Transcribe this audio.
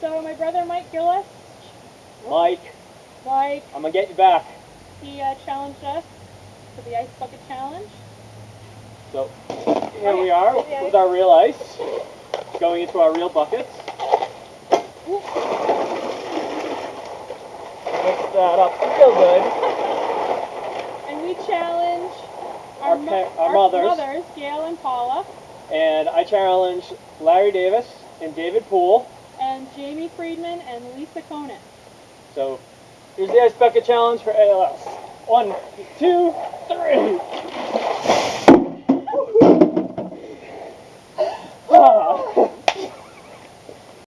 So my brother Mike Gillis, Mike, Mike. I'm gonna get you back. he uh, challenged us for the ice bucket challenge. So here we are with our real ice going into our real buckets. Mix that up real good. And we challenge our, Our mo- pa- our mothers. mothers, Gail and Paula, And I challenge Larry Davis and David Poole. Jamie Friedman and Lisa Conant. So here's the ice bucket challenge for ALS. One, two, three.